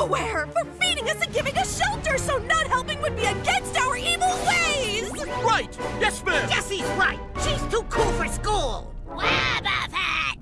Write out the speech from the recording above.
aware, for feeding us and giving us shelter, so not helping would be against our evil ways! Right! Yes, ma'am! Jessie's right. She's too cool for school.